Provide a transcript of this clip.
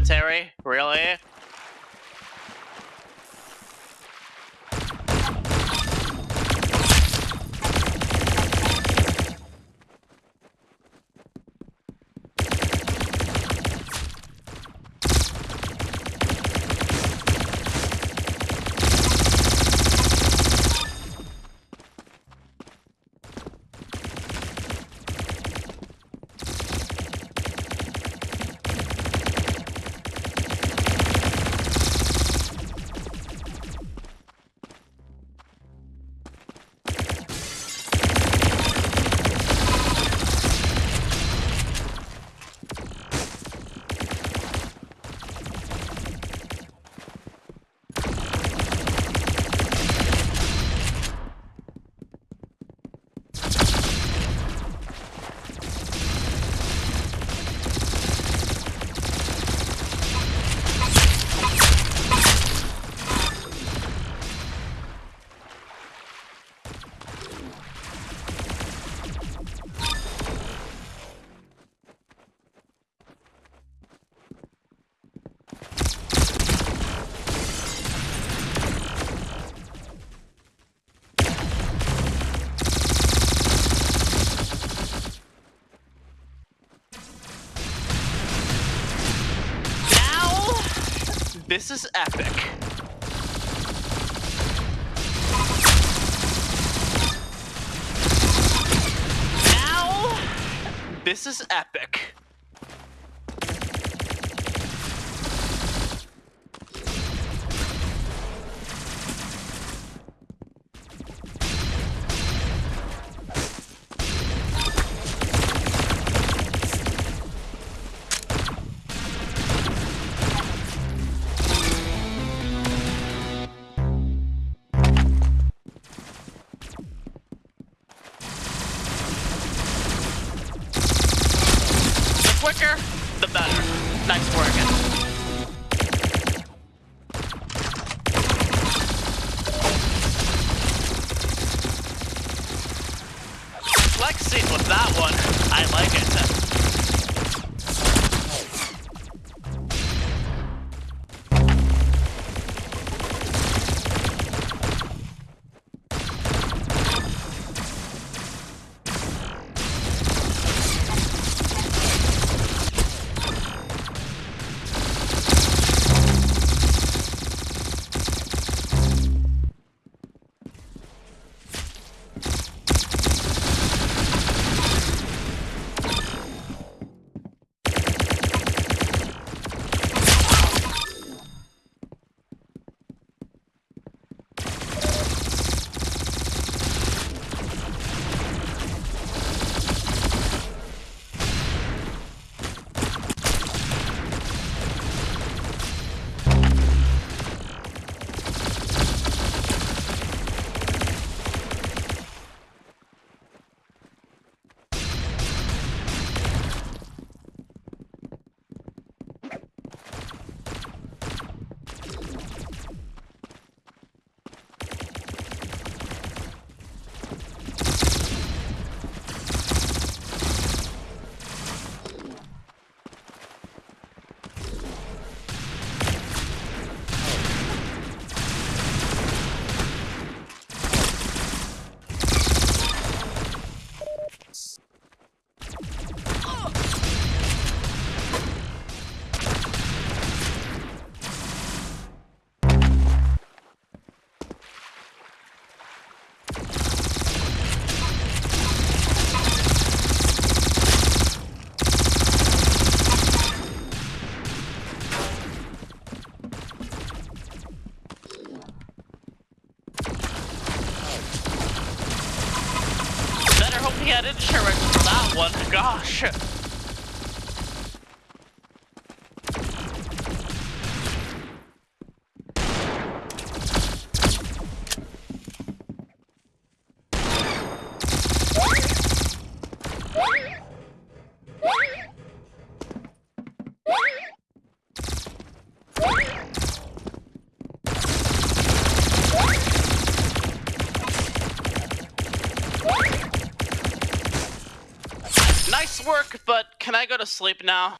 commentary? Really? This is epic. Now, this is epic. Quicker, the better. Nice working. Flexing with that one. I like it. Had insurance for that one. Gosh. Nice work, but can I go to sleep now?